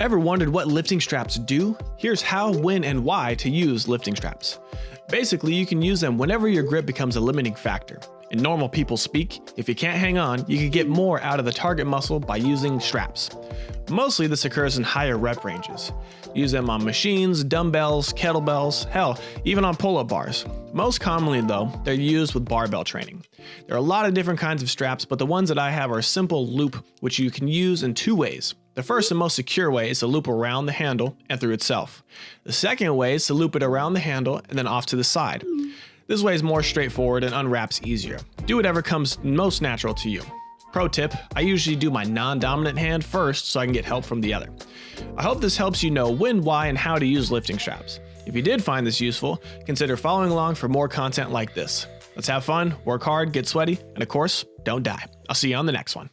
Ever wondered what lifting straps do? Here's how, when, and why to use lifting straps. Basically, you can use them whenever your grip becomes a limiting factor. In normal people speak, if you can't hang on, you can get more out of the target muscle by using straps. Mostly this occurs in higher rep ranges. Use them on machines, dumbbells, kettlebells, hell, even on pull-up bars. Most commonly though, they're used with barbell training. There are a lot of different kinds of straps, but the ones that I have are simple loop, which you can use in two ways. The first and most secure way is to loop around the handle and through itself. The second way is to loop it around the handle and then off to the side. This way is more straightforward and unwraps easier. Do whatever comes most natural to you. Pro tip, I usually do my non-dominant hand first so I can get help from the other. I hope this helps you know when, why, and how to use lifting straps. If you did find this useful, consider following along for more content like this. Let's have fun, work hard, get sweaty, and of course, don't die. I'll see you on the next one.